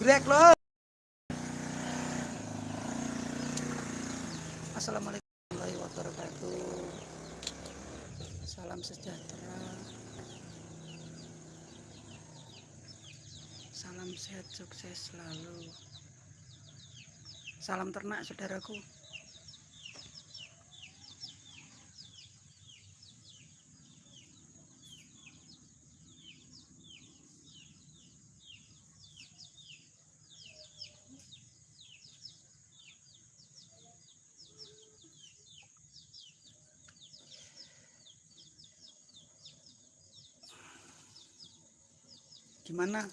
Break lo. Assalamualaikum warahmatullahi wabarakatuh. Salam sejahtera. Salam sehat sukses selalu. Salam ternak saudaraku. Gimana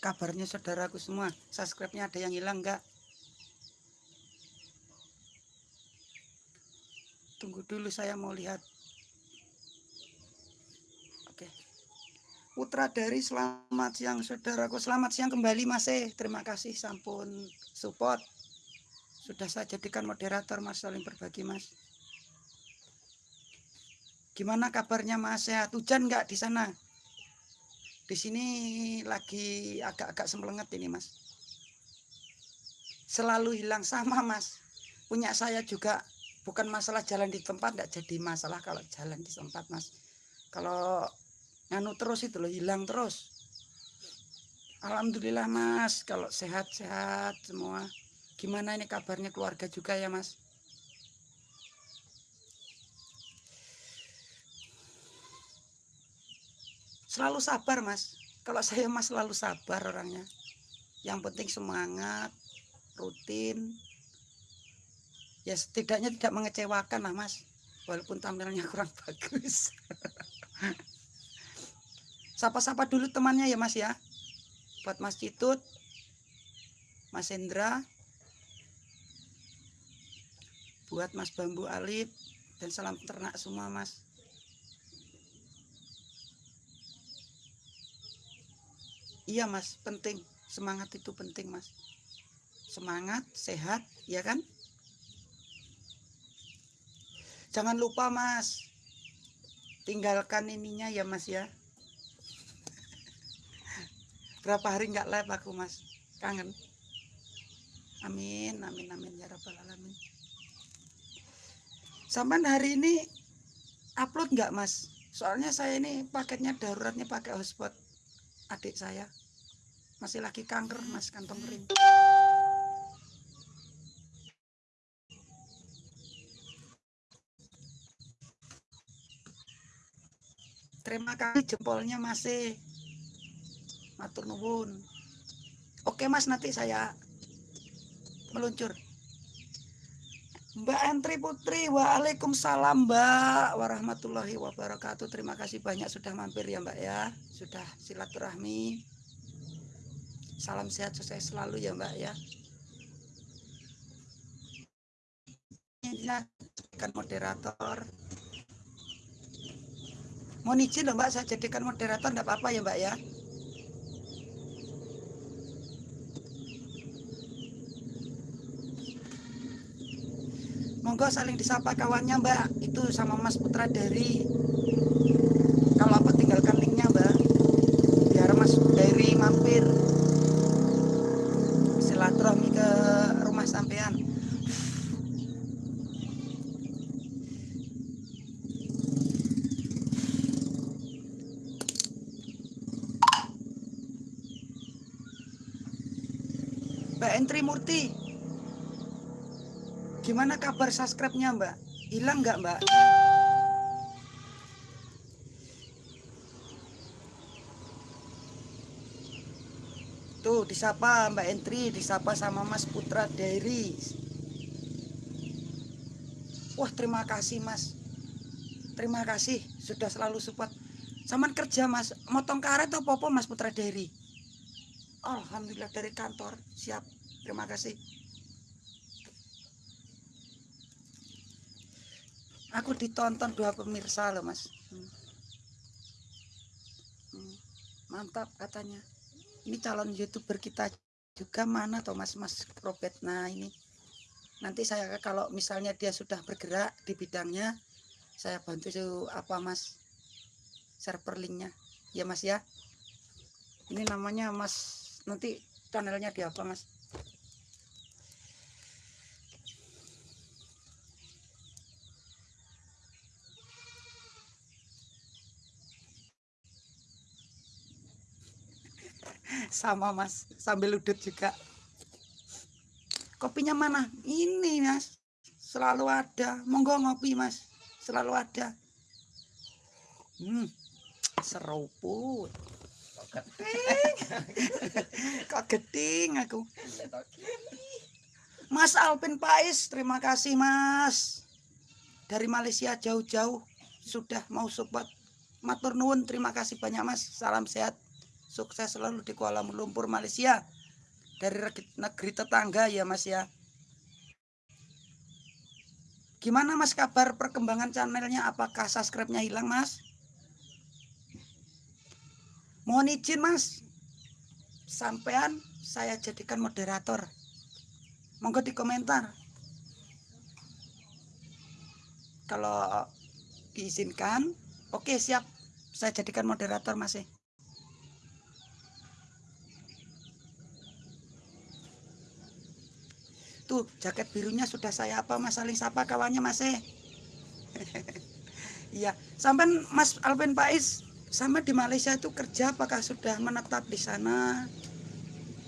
kabarnya saudaraku semua? Subscribe-nya ada yang hilang enggak? Tunggu dulu saya mau lihat. Oke. Putra dari selamat siang saudaraku. Selamat siang kembali Mas E. Terima kasih sampun support. Sudah saya jadikan moderator Mas saling berbagi Mas. Gimana kabarnya Mas sehat? Hujan enggak di sana? Di sini lagi agak-agak sempelenget ini mas. Selalu hilang sama mas. Punya saya juga bukan masalah jalan di tempat tidak jadi masalah kalau jalan di tempat mas. Kalau nganu terus itu loh hilang terus. Alhamdulillah mas kalau sehat-sehat semua. Gimana ini kabarnya keluarga juga ya mas selalu sabar mas. Kalau saya mas selalu sabar orangnya. Yang penting semangat rutin. Ya setidaknya tidak mengecewakan lah mas. Walaupun tampilnya kurang bagus. Sapa-sapa dulu temannya ya mas ya. Buat mas Citut mas Hendra buat mas Bambu Alip dan salam ternak semua mas iya mas penting. Semangat itu penting mas. Semangat sehat ya kan? Jangan lupa mas. Tinggalkan ininya ya mas ya. Berapa hari nggak live aku mas? Kangen. Amin amin amin. Ya rabbal alamin. Sampai hari ini upload nggak mas? Soalnya saya ini paketnya daruratnya pakai hotspot adik saya masih lagi kanker mas kantong kering. Terima kasih jempolnya masih matur nuwun. Oke mas nanti saya meluncur. Mbak Entri Putri, Waalaikumsalam Mbak. Warahmatullahi wabarakatuh. Terima kasih banyak sudah mampir ya Mbak ya, sudah silaturahmi. Salam sehat sukses selalu ya Mbak ya. Jadikan moderator. Mau izin loh Mbak, saya jadikan moderator enggak apa-apa ya Mbak ya. Monggo saling disapa kawannya Mbak. Itu sama Mas Putra dari kalau apa tinggalkan linknya Mbak. Biar Mas dari mampir silaturahmi ke rumah sampean Mbak Entri Murti gimana kabar subscribe-nya Mbak hilang nggak Mbak Tuh disapa Mbak Entri, disapa sama Mas Putra Dairy. Wah terima kasih Mas. Terima kasih sudah selalu support. Saman kerja Mas, motong karet atau popo Mas Putra Dairy? Alhamdulillah dari kantor, siap. Terima kasih. Aku ditonton dua pemirsa loh Mas. Hmm. Hmm. Mantap katanya ini calon youtuber kita juga mana atau mas Robert nah ini nanti saya kalau misalnya dia sudah bergerak di bidangnya saya bantu apa mas server linknya ya mas ya ini namanya mas nanti channelnya di apa mas sama mas sambil udut juga. Kopinya mana? Ini mas. Selalu ada. Monggo ngopi mas. Selalu ada. Hmm seruput kok geding aku? Mas Alvin Pais terima kasih mas. Dari Malaysia jauh-jauh sudah mau support. Matur nuwun terima kasih banyak mas. Salam sehat sukses selalu di Kuala Lumpur Malaysia. Dari negeri tetangga ya mas ya. Gimana mas kabar perkembangan channelnya? Apakah subscribe-nya hilang mas? Mohon izin mas. Sampean saya jadikan moderator. Monggo di komentar kalau diizinkan oke siap. Saya jadikan moderator masih Tuh, jaket birunya sudah saya apa Mas saling sapa kawannya Mas eh. Iya, sampai Mas Alvin Pais sampai di Malaysia itu kerja apakah sudah menetap di sana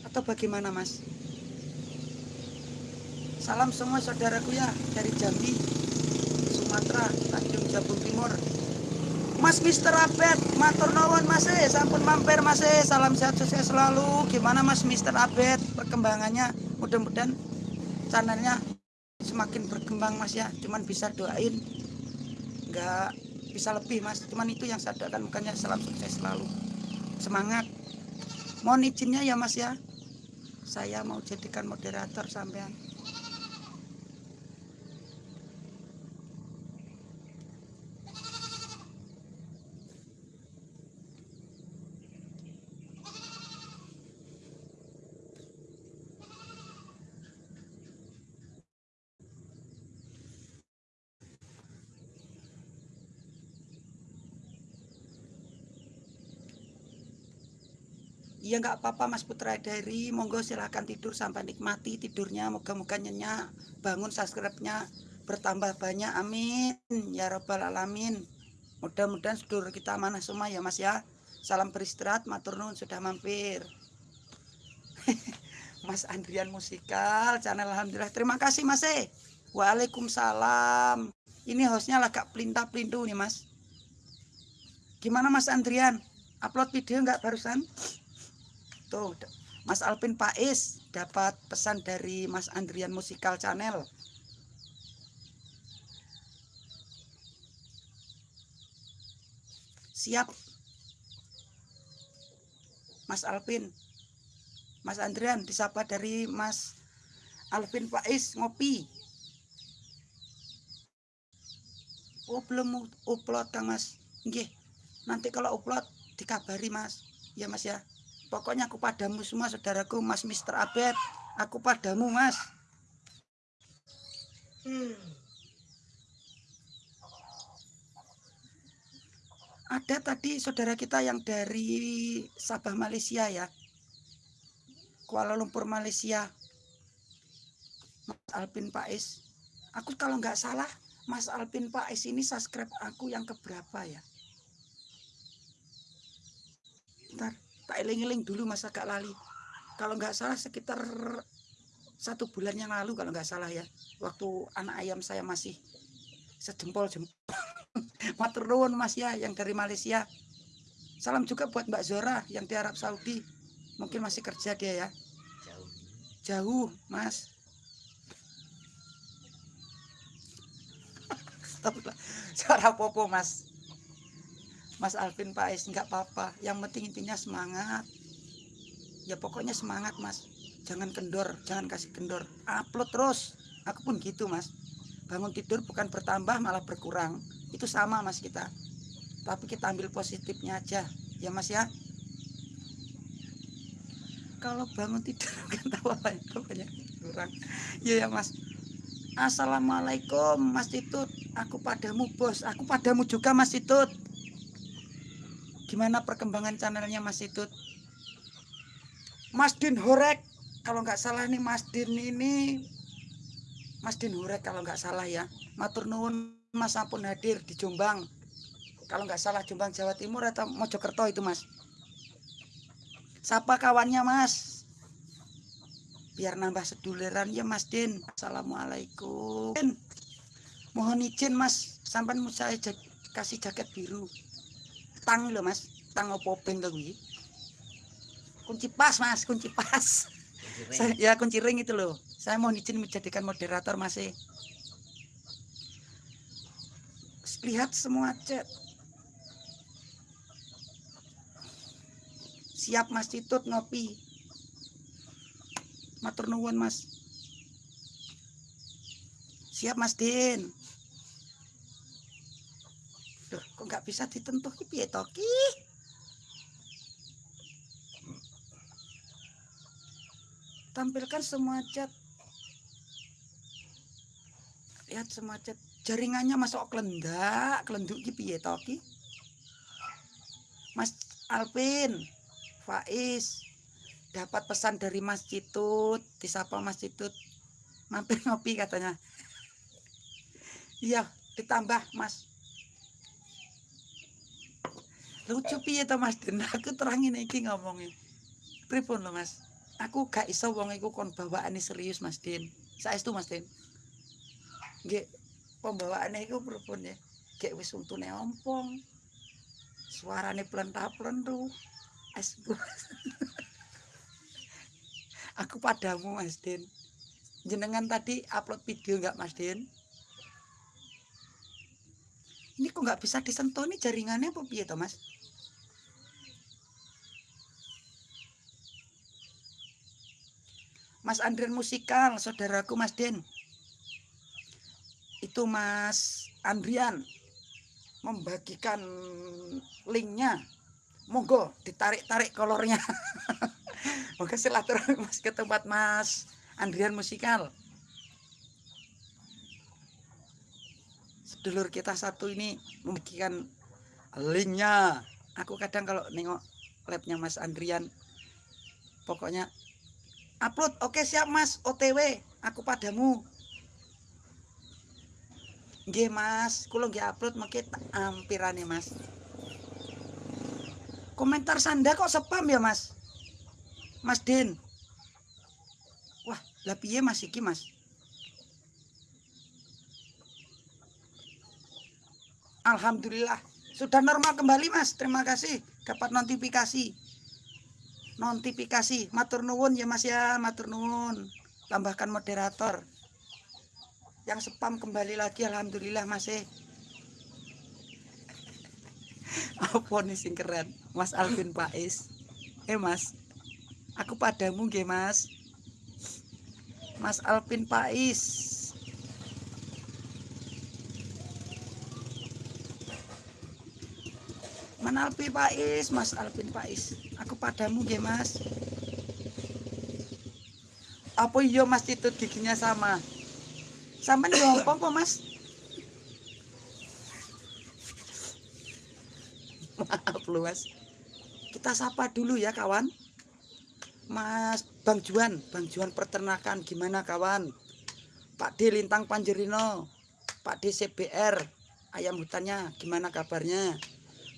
atau bagaimana Mas? Salam semua saudaraku ya dari Jambi, Sumatera, Tanjung Jabung Timur. Mas Mister Abed, matur nuwun Mas, eh, sampun mampir Mas, eh. salam sehat sukses selalu. Gimana Mas Mister Abed perkembangannya? Mudah-mudahan channelnya semakin berkembang mas ya. Cuman bisa doain. Nggak bisa lebih mas. Cuman itu yang saya doakan. Makanya salam sukses selalu. Semangat. Mohon izinnya ya mas ya. Saya mau jadikan moderator sampean Iya nggak apa-apa Mas Putra dari monggo silahkan tidur sampai nikmati tidurnya. Moga-moga nyenyak bangun subscribe-nya bertambah banyak. Amin. Ya robbal alamin. Mudah-mudahan sedulur kita mana semua ya Mas ya. Salam beristirahat matur nuwun sudah mampir. Mas Andrian musikal channel Alhamdulillah. Terima kasih Mas eh Waalaikumsalam. Ini hostnya agak pelintah-pelintu nih Mas. Gimana Mas Andrian? Upload video nggak barusan Tuh, Mas Alvin Pais dapat pesan dari Mas Andrian Musikal Channel. Siap. Mas Alvin. Mas Andrian disapa dari Mas Alvin Pais ngopi. Oh, belum upload Kang Mas. Nggih. Nanti kalau upload dikabari Mas. Ya Mas ya. Pokoknya aku padamu semua saudaraku Mas Mister Abed. Aku padamu Mas. Hmm. Ada tadi saudara kita yang dari Sabah Malaysia ya. Kuala Lumpur Malaysia. Mas Alpin Pais. Aku kalau nggak salah Mas Alpin Pais ini subscribe aku yang keberapa ya? Ntar tak eling-eling dulu masa gak lali. Kalau nggak salah sekitar satu bulan yang lalu kalau nggak salah ya waktu anak ayam saya masih sejempol jempol matur nuwun mas ya yang dari Malaysia. Salam juga buat Mbak Zora yang di Arab Saudi. Mungkin masih kerja dia ya. Jauh. Jauh mas. Suara popo mas Mas Alvin Pais nggak apa-apa. Yang penting intinya semangat. Ya pokoknya semangat mas. Jangan kendor jangan kasih kendor. Upload terus. Aku pun gitu mas. Bangun tidur bukan bertambah malah berkurang. Itu sama mas kita. Tapi kita ambil positifnya aja. Ya mas ya? Kalau bangun tidur kan tahu apa itu banyak kurang. Ya ya mas. Assalamualaikum Mas Titut aku padamu bos. Aku padamu juga Mas Titut Gimana perkembangan channelnya Mas Itut? Mas Din Horek kalau nggak salah nih Mas Din ini Mas Din Horek kalau nggak salah ya. Matur nuwun Mas ampun hadir di Jombang. Kalau nggak salah Jombang Jawa Timur atau Mojokerto itu Mas? Sapa kawannya Mas? Biar nambah seduliran ya Mas Din. Assalamualaikum. Mohon izin Mas sampai saya kasih jaket biru tang loh Mas. Tang opo peng kunci pas mas kunci pas. Saya, ya kunci ring itu loh saya mau izin menjadikan moderator masih lihat semua chat siap mas Titut ngopi. Matur nuwun mas. Siap mas Din Duh, kok nggak bisa ditentuh piye toki tampilkan semua cat. Lihat semua cat. Jaringannya masuk kelendak? Kelenduk piye toki Mas Alvin Faiz dapat pesan dari Mas Citut. Disapa Mas Citut? Mampir ngopi katanya. Iya ditambah Mas lucu piye to Mas? Den aku terangin iki ngomongin. Pripun lo Mas? Aku gak iso wong iku kon bawaane serius Mas Din saestu Mas Din nggih pembawaane iku pripun ya gek wis untune ompong. Suarane plentah-plentu. Es aku padamu Mas Din jenengan tadi upload video nggak Mas Din ini kok nggak bisa disentuh? Nih jaringannya apa piye Mas Mas Andrian Musikal, saudaraku Mas Den. Itu Mas Andrian membagikan linknya. Monggo ditarik-tarik kolornya. Moga silaturahmi Mas ke tempat Mas Andrian Musikal. Sedulur kita satu ini membagikan linknya. Aku kadang kalau nengok labnya Mas Andrian, pokoknya upload. Oke siap mas. OTW aku padamu. Nggih mas. Kulo nggih upload makin ampirane mas. Komentar sanda kok spam ya mas? Mas Din. Wah lah piye mas iki mas? Alhamdulillah. Sudah normal kembali mas. Terima kasih. Dapat notifikasi notifikasi. Matur nuwun ya mas ya. Matur nuwun. Tambahkan moderator. Yang spam kembali lagi alhamdulillah masih apa nih sing keren? Mas Alvin Pais eh mas. Aku padamu nggih mas. Mas Alvin Pais Mana Alpi Pais, Mas Alvin Pais. Aku padamu nggih, Mas. Apa iya Mas itu giginya sama? Sama nih apa, Mas? Maaf lu, Mas. Kita sapa dulu ya, kawan. Mas Bang Juan, Bang Juan peternakan gimana kawan? Pak D Lintang Panjerino, Pak D CBR, ayam hutannya gimana kabarnya?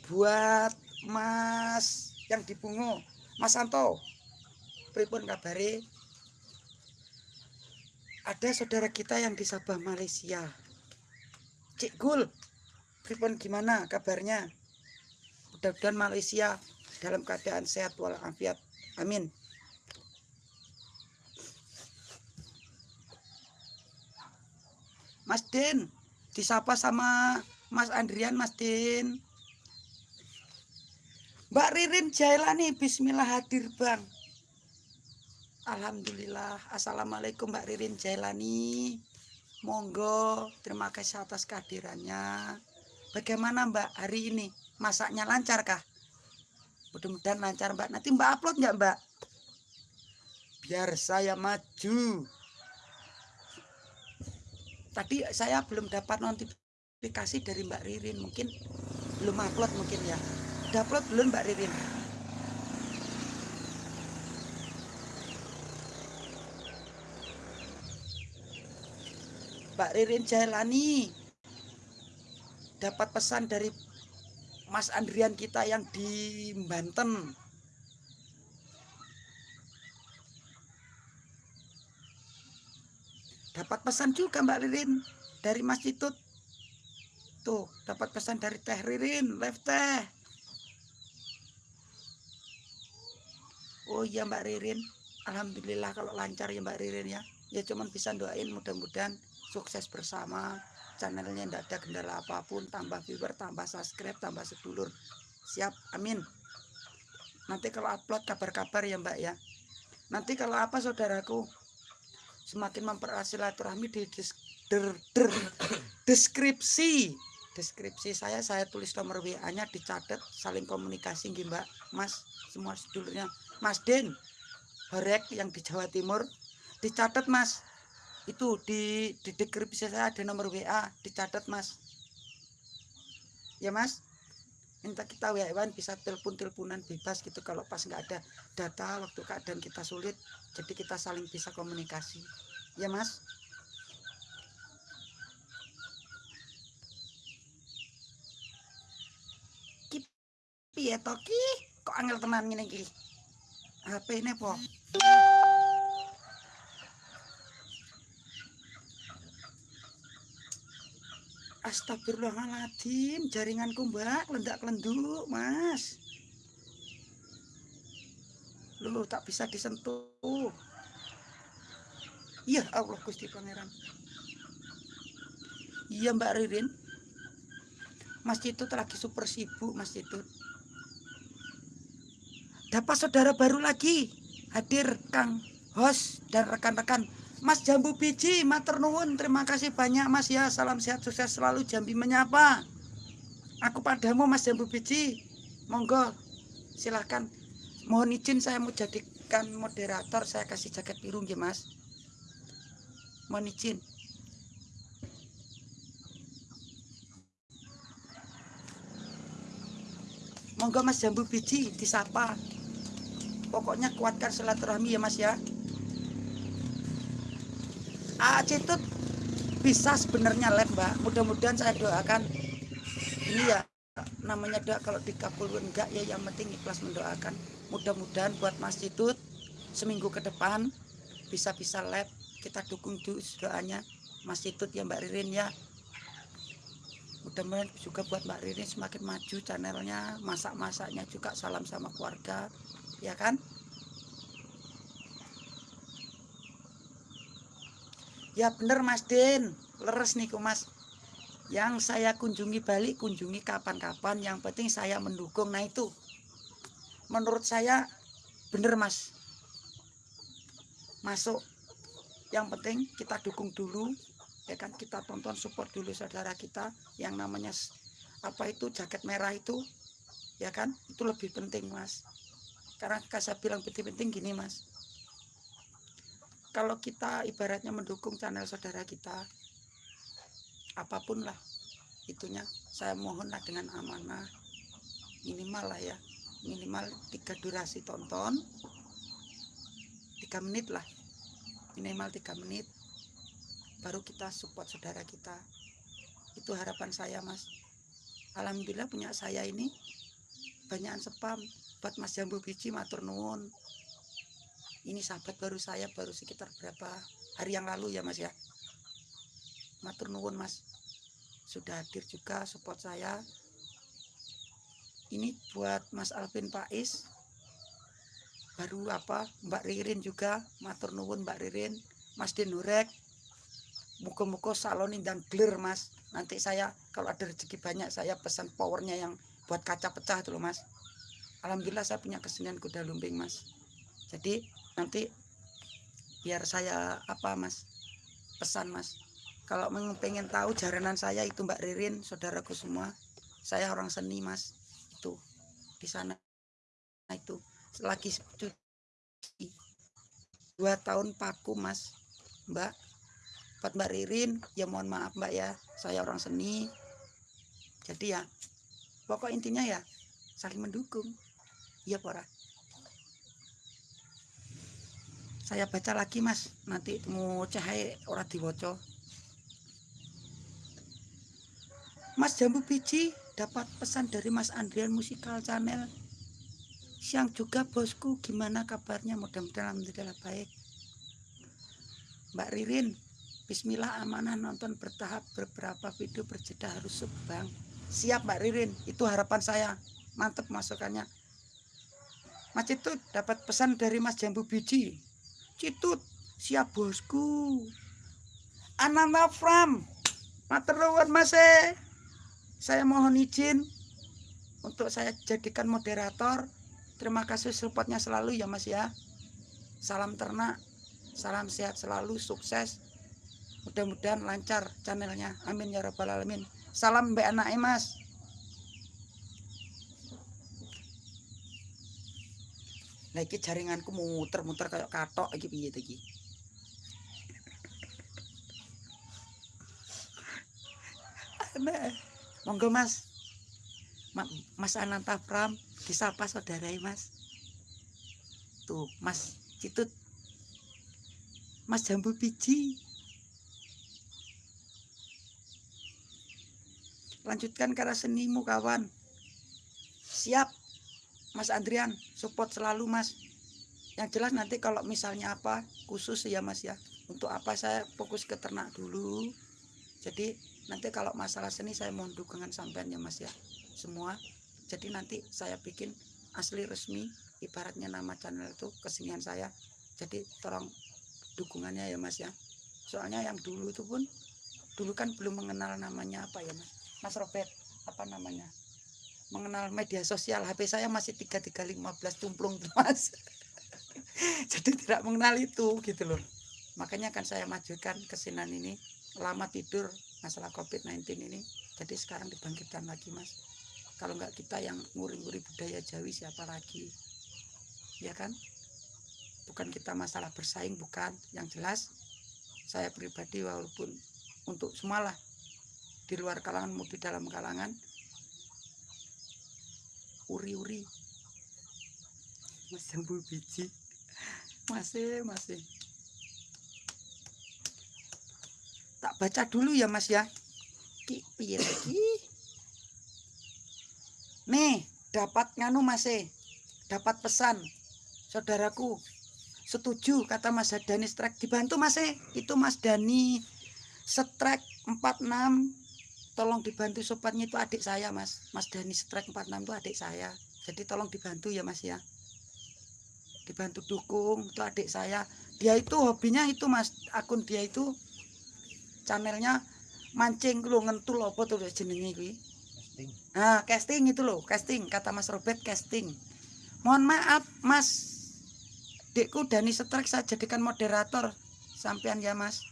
Buat Mas yang di Bungo, Mas Santo. Pripun kabare? Ada saudara kita yang di Sabah Malaysia. Cik Gul, pripun gimana kabarnya? Mudah-mudahan Malaysia dalam keadaan sehat walafiat. Amin. Mas Din, disapa sama Mas Andrian, Mas Din. Mbak Ririn Jailani Bismillah hadir Bang. Alhamdulillah. Assalamualaikum Mbak Ririn Jailani Monggo terima kasih atas kehadirannya. Bagaimana Mbak hari ini? Masaknya lancar kah mudah-mudahan lancar Mbak. Nanti Mbak upload nggak Mbak? Biar saya maju. Tadi saya belum dapat notifikasi dari Mbak Ririn. Mungkin belum upload mungkin ya udah belum Mbak Ririn? Mbak Ririn Jailani dapat pesan dari Mas Andrian kita yang di Banten. Dapat pesan juga Mbak Ririn dari Mas Citut. Tuh, dapat pesan dari Teh Ririn, live teh. Oh iya Mbak Ririn. Alhamdulillah kalau lancar ya Mbak Ririn ya. Ya cuman bisa doain mudah-mudahan sukses bersama. Channelnya tidak ada kendala apa pun tambah viewer tambah subscribe tambah sedulur. Siap amin. Nanti kalau upload kabar-kabar ya mbak ya. Nanti kalau apa saudaraku? Semakin mempererat silaturahmi di deskripsi deskripsi saya saya tulis nomor WA nya dicatat saling komunikasi mbak. Mas semua sedulurnya. Mas Den Horek yang di Jawa Timur dicatat mas. Itu di di deskripsi saya ada nomor WA dicatat mas. Ya mas? Minta kita WA bisa telepon teleponan bebas gitu kalau pas nggak ada data waktu keadaan kita sulit jadi kita saling bisa komunikasi. Ya mas piye toki kok angel tenan ngene iki HP ini po Astagfirullahaladzim, jaringanku mbak, lendak kelenduk mas. Lu tak bisa disentuh. Iya Allah Gusti Pangeran. Iya Mbak Ririn. Mas itu lagi super sibuk Mas itu. Dapat saudara baru lagi hadir Kang host dan rekan-rekan Mas Jambu Biji, mater nuwun, terima kasih banyak Mas ya. Salam sehat sukses selalu Jambi menyapa. Aku padamu Mas Jambu Biji. Monggo silahkan. Mohon izin saya mau jadikan moderator, saya kasih jaket biru ya Mas. Mohon izin. Monggo Mas Jambu Biji disapa. Pokoknya kuatkan silaturahmi ya Mas ya. Aceh itu bisa sebenarnya lab mbak. Mudah-mudahan saya doakan. Ini ya namanya doa kalau dikabulkan enggak ya. Yang penting ikhlas mendoakan. Mudah-mudahan buat Mas Tut seminggu ke depan bisa-bisa lab kita dukung doanya Mas Tut ya Mbak Ririn ya. Mudah-mudahan juga buat Mbak Ririn semakin maju channelnya masak-masaknya juga salam sama keluarga ya kan Ya bener Mas Den, leres nih Mas. Yang saya kunjungi balik, kunjungi kapan-kapan. Yang penting saya mendukung. Nah itu, menurut saya bener Mas. Masuk. Yang penting kita dukung dulu. Ya kan kita tonton support dulu saudara kita. Yang namanya apa itu jaket merah itu. Ya kan itu lebih penting Mas. Karena saya bilang penting-penting gini Mas. Kalau kita ibaratnya mendukung channel saudara kita apa pun lah itunya saya mohonlah dengan amanah minimal lah ya minimal tiga durasi tonton tiga menit lah minimal tiga menit baru kita support saudara kita. Itu harapan saya mas. Alhamdulillah punya saya ini banyak spam buat mas jambu biji matur nuwun. Ini sahabat baru saya baru sekitar berapa hari yang lalu ya mas ya? Matur nuwun mas. Sudah hadir juga support saya. Ini buat mas Alvin Pais baru apa Mbak Ririn juga matur nuwun Mbak Ririn. Mas Denurek muka-muka salon dan glir mas. Nanti saya kalau ada rezeki banyak saya pesan powernya yang buat kaca pecah loh mas Alhamdulillah saya punya kesenian kuda lumping mas. Jadi nanti biar saya apa mas pesan mas. Kalau pengen tahu jaranan saya itu Mbak Ririn saudaraku semua saya orang seni mas. Itu di sana nah, itu. Lagi cuci. Dua tahun paku mas Mbak. Buat Mbak Ririn ya mohon maaf Mbak ya. Saya orang seni. Jadi ya pokok intinya ya saling mendukung iya pora saya baca lagi mas. Nanti mau cahaya orang diwoco Mas Jambu Biji dapat pesan dari Mas Andrian Musikal Channel. Siang juga bosku. Gimana kabarnya? Mudah-mudahan alhamdulillah baik. Mbak Ririn Bismillah amanah nonton bertahap beberapa video berjeda harus subang. Siap Mbak Ririn. Itu harapan saya. Mantep masukannya Mas Citut dapat pesan dari Mas Jambu Biji. Citut siap bosku. Ananda Fram Materuan Mas eh saya mohon izin untuk saya jadikan moderator. Terima kasih supportnya selalu ya mas ya. Salam ternak salam sehat selalu sukses. Mudah-mudahan lancar channelnya. Amin ya rabbal alamin. Salam mbak anak mas lagi jaringanku muter-muter kayak katok lagi piye iki? Aneh. Monggo mas. Mas Ananta Pram disapa saudara mas? Tuh mas Citut. Mas jambu biji. Lanjutkan karena senimu kawan. Siap mas Andrian support selalu mas. Yang jelas nanti kalau misalnya apa khusus ya mas ya. Untuk apa saya fokus ke ternak dulu. Jadi nanti kalau masalah seni saya mohon dukungan sampean ya mas ya. Semua. Jadi nanti saya bikin asli resmi ibaratnya nama channel itu kesenian saya. Jadi tolong dukungannya ya mas ya. Soalnya yang dulu itu pun dulu kan belum mengenal namanya apa ya mas. Mas Robert apa namanya mengenal media sosial. HP saya masih 3315 cumplung mas jadi tidak mengenal itu gitu loh. Makanya akan saya majukan kesenian ini lama tidur masalah COVID-19 ini. Jadi sekarang dibangkitkan lagi mas. Kalau nggak kita yang nguri-nguri budaya Jawi siapa lagi? Ya kan? Bukan kita masalah bersaing bukan. Yang jelas saya pribadi walaupun untuk semualah di luar kalangan maupun dalam kalangan uri-uri. Mas jambu biji. Masih masih. Tak baca dulu ya mas ya. Ki lagi? Nih dapat nganu mas e dapat pesan. Saudaraku setuju kata mas Dani strike dibantu mas e itu mas Dani strike 46 tolong dibantu sobatnya itu adik saya mas mas Dani strike 46 itu adik saya jadi tolong dibantu ya mas ya dibantu dukung itu adik saya dia itu hobinya itu mas akun dia itu channelnya mancing lo ngentul apa tuh jenenge kuwi casting. Nah, casting itu loh, casting kata Mas Robert casting. Mohon maaf, Mas. Dekku Dani Setrek saya jadikan moderator sampean ya, Mas.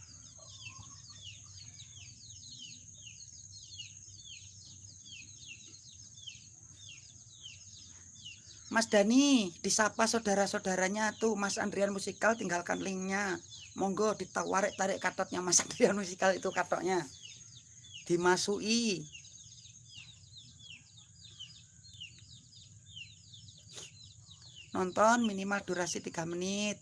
Mas Dani disapa saudara-saudaranya tuh Mas Andrian Musikal tinggalkan linknya. Monggo ditawarik tarik katotnya Mas Adrian musikal itu katoknya dimasui nonton minimal durasi 3 menit.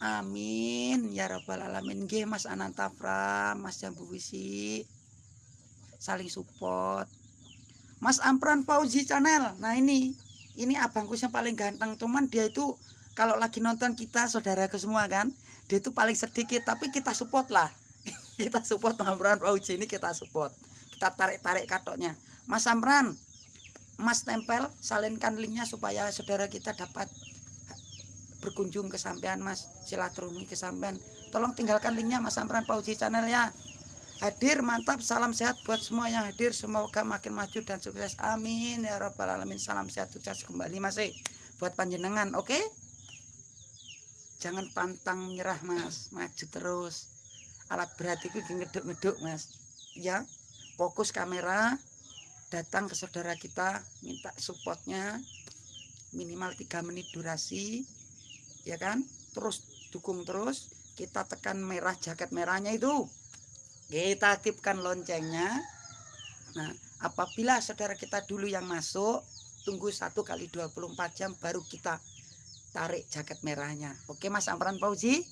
Amin. Ya robbal alamin. G Mas Ananta Pram Mas Jambu Wisi. Saling support Mas Ampran Fauzi channel. Nah ini ini abangku yang paling ganteng. Cuman dia itu kalau lagi nonton kita saudara ke semua kan dia itu paling sedikit. Tapi kita support lah. Kita support Amran Fauji ini kita support. Kita tarik-tarik katoknya. Mas Amran Mas tempel salinkan linknya supaya saudara kita dapat berkunjung ke sampean Mas. Silaturahmi ke sampean tolong tinggalkan linknya Mas Amran Fauji channel ya hadir mantap salam sehat buat semua yang hadir semoga makin maju dan sukses. Amin ya robbal alamin. Salam sehat sukses kembali masih buat panjenengan oke? Okay? jangan pantang menyerah mas. Maju terus. Alat berat itu ngeduk-ngeduk mas. Ya fokus kamera datang ke saudara kita minta supportnya. Minimal tiga menit durasi ya kan? Terus dukung terus. Kita tekan merah jaket merahnya itu kita aktifkan loncengnya. Nah apabila saudara kita dulu yang masuk tunggu satu kali 24 jam baru kita tarik jaket merahnya. Oke mas Amran Fauzi?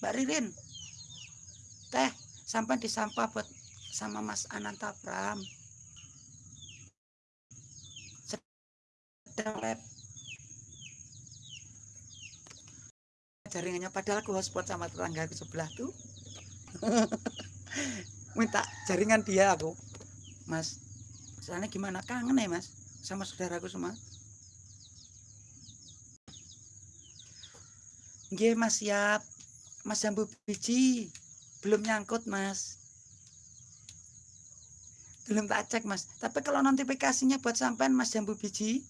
Mbak Ririn? Teh sampai disampah buat sama Mas Ananta Pram. Sedang jaringannya padahal aku hotspot sama tetangga ke sebelah tuh minta jaringan dia aku mas soalnya gimana kangen ya mas sama saudaraku semua Nggih Mas siap. Mas jambu biji belum nyangkut Mas. Belum tak cek Mas. Tapi kalau notifikasinya buat sampean Mas jambu biji,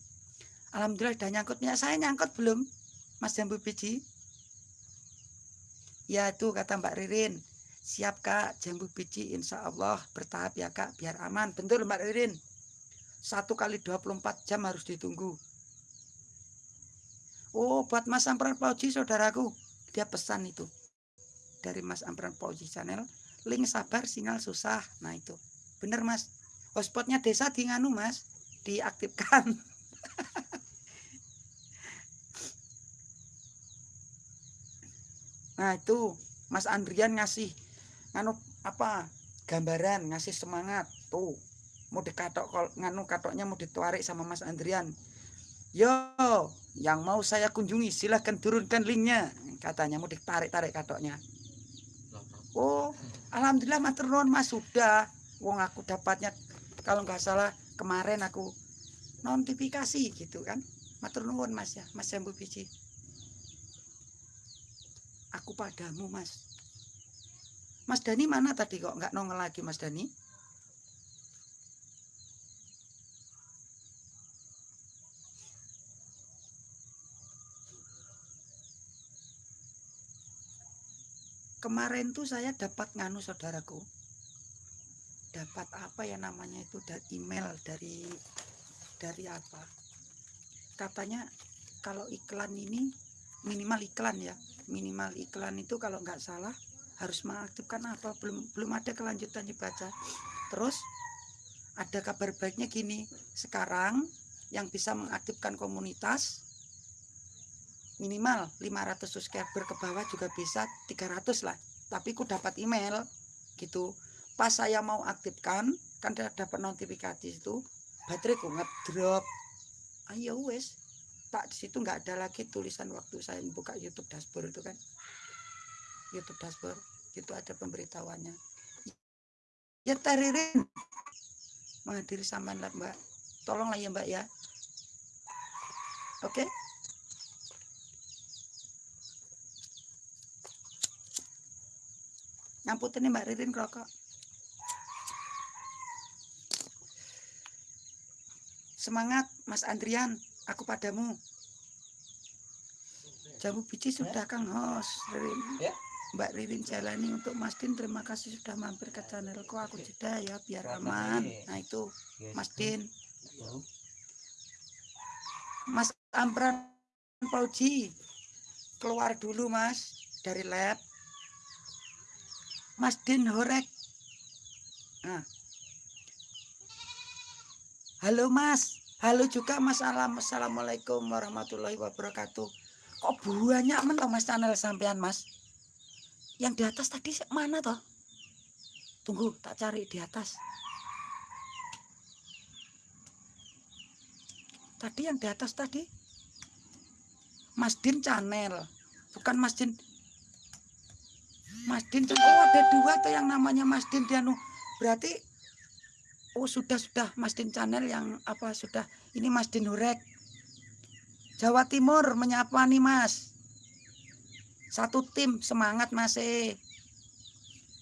alhamdulillah udah nyangkutnya. Saya nyangkut belum Mas jambu biji? Ya itu kata Mbak Ririn. Siap Kak, jambu biji insya Allah bertahap ya Kak, biar aman. Betul Mbak Ririn. Satu kali 24 jam harus ditunggu. Oh, buat Mas Ampran Pauji saudaraku. Dia pesan itu. Dari Mas Ampran Pauji channel. Link sabar, sinyal susah. Nah itu. Bener Mas. Hotspotnya desa di nganu Mas. Diaktifkan. nah itu. Mas Andrian ngasih. Nganu apa. Gambaran. Ngasih semangat. Tuh. Mau dikatok. Nganu katoknya mau dituarik sama Mas Andrian. Yo, yang mau saya kunjungi silahkan turunkan linknya katanya mau ditarik-tarik katoknya oh alhamdulillah matur nuwun mas sudah wong aku dapatnya kalau nggak salah kemarin aku notifikasi gitu kan matur mas ya mas jambu biji aku padamu mas. Mas Dani mana tadi kok nggak nongol lagi mas Dani kemarin tuh saya dapat nganu saudaraku. Dapat apa ya namanya itu? Dari email dari dari apa? Katanya kalau iklan ini minimal iklan ya. Minimal iklan itu kalau nggak salah harus mengaktifkan apa belum belum ada kelanjutan dibaca. Terus ada kabar baiknya gini sekarang yang bisa mengaktifkan komunitas minimal 500 subscriber ke bawah juga bisa 300 lah. Tapi ku dapat email gitu pas saya mau aktifkan kan dapat notifikasi itu baterai ku ngedrop. Ayo wes tak di situ nggak ada lagi tulisan waktu saya buka YouTube dashboard itu kan. YouTube dashboard itu ada pemberitahuannya. Ya teririn menghadiri sama mbak tolonglah ya mbak ya. Oke? Okay? Nyamputin Mbak Ririn rokok. Semangat Mas Andrian, aku padamu. Jamu biji sudah Kang Hos, Ririn. Ya. Mbak Ririn jalani untuk Mas Din. Terima kasih sudah mampir ke channelku. Aku jeda ya biar aman. nah itu. Mas Din. Mas Ampran Pauji keluar dulu Mas dari lab. Mas Din Horek. Nah. Halo Mas, halo juga Mas Alam. Assalamualaikum warahmatullahi wabarakatuh. Kok banyak men Mas channel sampean Mas? Yang di atas tadi mana toh? Tunggu, tak cari di atas. Tadi yang di atas tadi Mas Din channel, bukan Mas Din Mas Din oh ada dua tuh yang namanya Mas Din Dianu berarti oh sudah sudah Mas Din channel yang apa sudah. Ini Mas Din Hurek. Jawa Timur menyapa nih Mas. Satu tim semangat Mas e.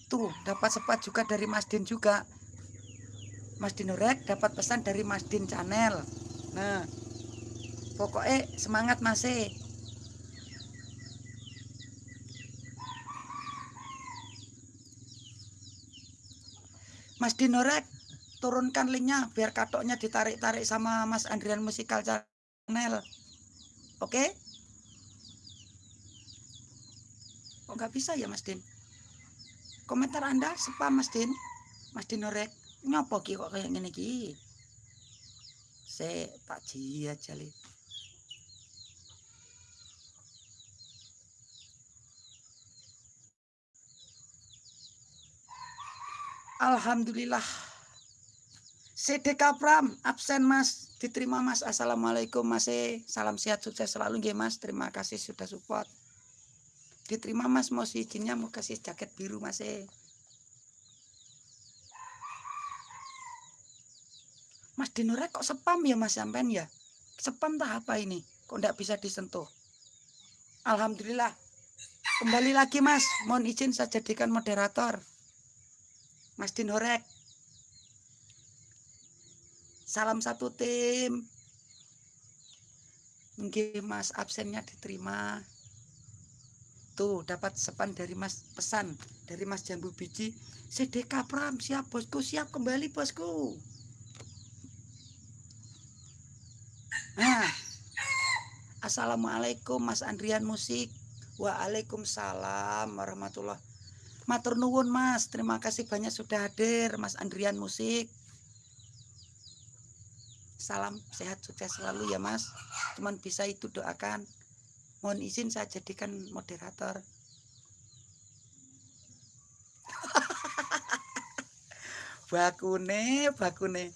Tuh dapat sepat juga dari Mas Din juga. Mas Din Hurek dapat pesan dari Mas Din channel nah pokoknya semangat Mas e. Mas Dinorek turunkan linknya biar katoknya ditarik-tarik sama Mas Andrian Musikal Channel. Oke? Okay? kok nggak bisa ya Mas Din? Komentar anda spam Mas Din? Mas Dinorek nyopo ki kok kayak gini ki? Saya tak jia jali Alhamdulillah. CDK Pram absen Mas, diterima Mas. Assalamualaikum Mas. E. Salam sehat sukses selalu nggih Mas. Terima kasih sudah support. Diterima Mas, mau si izinnya mau kasih jaket biru Mas. E. Mas Dinurek kok spam ya Mas sampean ya? Spam tak apa ini? Kok enggak bisa disentuh? Alhamdulillah. Kembali lagi Mas, mohon izin saya jadikan moderator. Mas Dinurek. Salam satu tim. Mungkin Mas absennya diterima. Tuh dapat sepan dari Mas pesan dari Mas Jambu Biji. Sedeka Pram siap bosku siap kembali bosku. Nah, Assalamualaikum Mas Andrian Musik. Waalaikumsalam warahmatullah. Matur nuwun Mas, terima kasih banyak sudah hadir Mas Andrian Musik salam sehat sukses selalu ya mas. Cuman bisa itu doakan. Mohon izin saya jadikan moderator. Bakune bakune.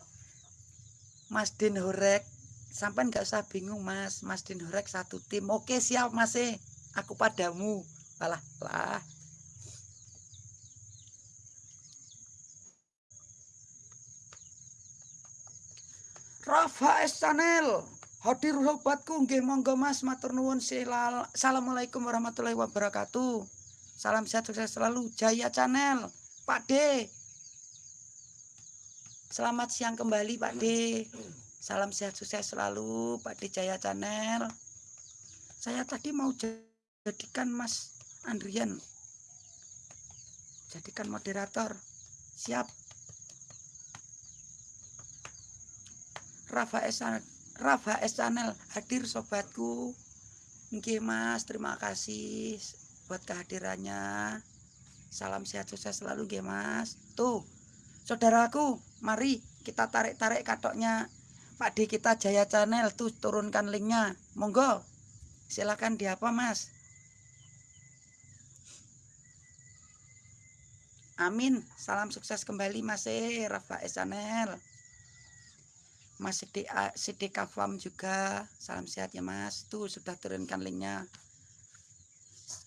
Mas Din Horek. Sampai nggak usah bingung mas. Mas Din Horek satu tim. Oke siap mas eh aku padamu. Lah lah Rafa S Channel hadir sobatku nggih monggo Mas matur nuwun Assalamualaikum warahmatullahi wabarakatuh. Salam sehat sukses selalu Jaya Channel Pak D. Selamat siang kembali Pak D. Salam sehat sukses selalu Pak D Jaya Channel. Saya tadi mau jadikan Mas Andrian jadikan moderator. Siap. Rafa S Rafa S hadir sobatku. Nggih Mas, terima kasih buat kehadirannya. Salam sehat sukses selalu nggih Mas. Tuh, saudaraku, mari kita tarik-tarik katoknya Pak D kita Jaya Channel tuh turunkan linknya. Monggo. Silakan di apa Mas? Amin. Salam sukses kembali Mas e Rafa S Channel. Mas CDA, CDK Farm juga. Salam sehat ya Mas. Tuh sudah turunkan linknya.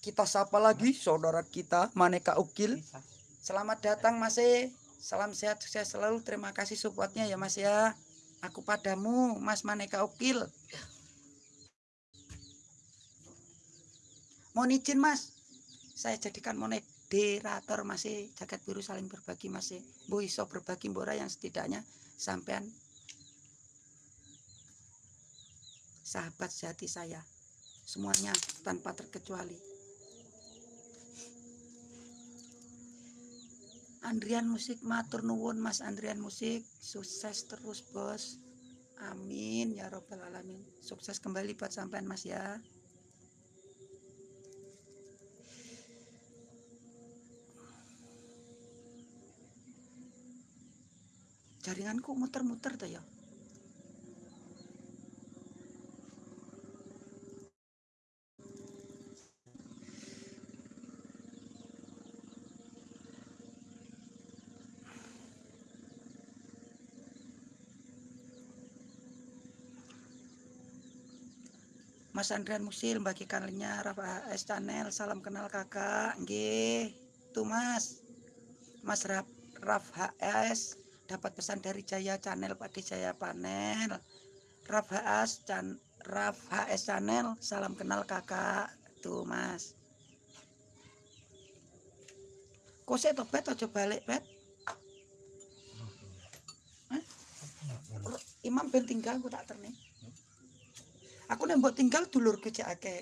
Kita sapa lagi saudara kita Maneka Ukil. Selamat datang Mas e. salam sehat sukses selalu. Terima kasih supportnya ya Mas ya. Aku padamu Mas Maneka Ukil. Mohon izin Mas. Saya jadikan moderator Mas e. jagat biru saling berbagi Mas e. Bu iso berbagi bora yang setidaknya sampean sahabat sejati saya. Semuanya tanpa terkecuali. Andrian Musik matur nuwun Mas Andrian Musik. Sukses terus bos. Amin ya robbal alamin. Sukses kembali buat sampean Mas ya. Jaringanku muter-muter tuh ya Mas Andrian Musil bagikan linknya Rafa S. Channel salam kenal kakak nggih. Tuh Mas. Mas Raf, Raf HS dapat pesan dari Jaya channel Pak Jaya panel. Raf HS Chan, Raf HS channel salam kenal kakak. Tuh Mas. Kok saya topet aja balik pet. Imam ben tinggal aku tak ternih aku nembok tinggal dulur ake oke?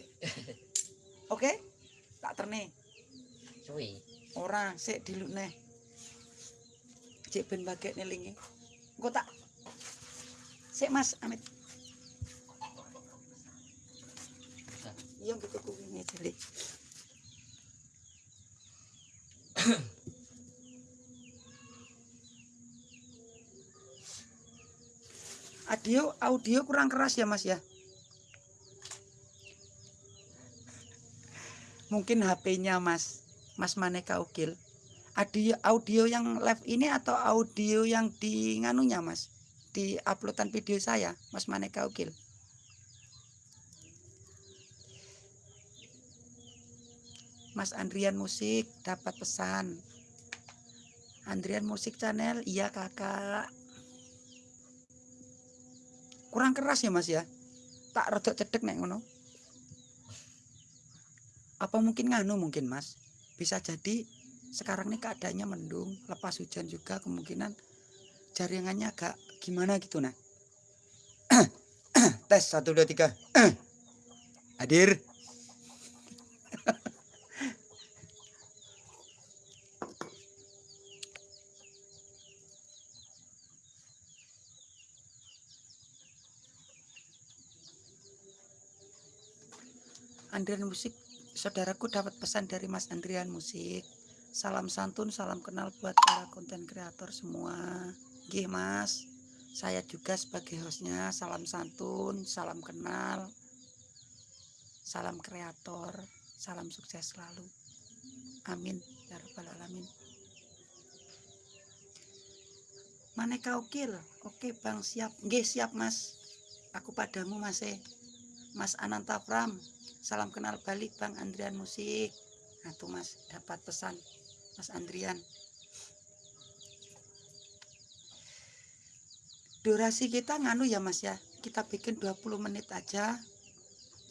Okay? tak terne suwi. Ora sik dilukne cek ben baget nelingi engko tak. Sik mas amit. Iya gitu kuwi jeli audio audio kurang keras ya mas ya mungkin HP-nya Mas Mas Maneka Ukil. Audio audio yang live ini atau audio yang di nganunya mas? Di uploadan video saya mas Maneka Ukil. Mas Andrian Musik dapat pesan. Andrian Musik Channel iya kakak. Kurang keras ya mas ya? Tak rodok cedek nek ngono apa mungkin nganu mungkin mas? Bisa jadi sekarang ini keadaannya mendung lepas hujan juga kemungkinan jaringannya agak gimana gitu nah tes satu dua tiga. Hadir. Andrian Musik saudaraku dapat pesan dari Mas Andrian Musik Salam santun, salam kenal buat para konten kreator semua. Gih mas, saya juga sebagai hostnya salam santun, salam kenal, salam kreator, salam sukses selalu. Amin ya rabbal alamin. Maneka ukil, oke bang siap, Gih siap mas. Aku padamu mas eh. Mas Ananta Pram, salam kenal balik bang Andrian Musik. Nah tuh mas dapat pesan Mas Andrian. Durasi kita nganu ya Mas ya. Kita bikin 20 menit aja.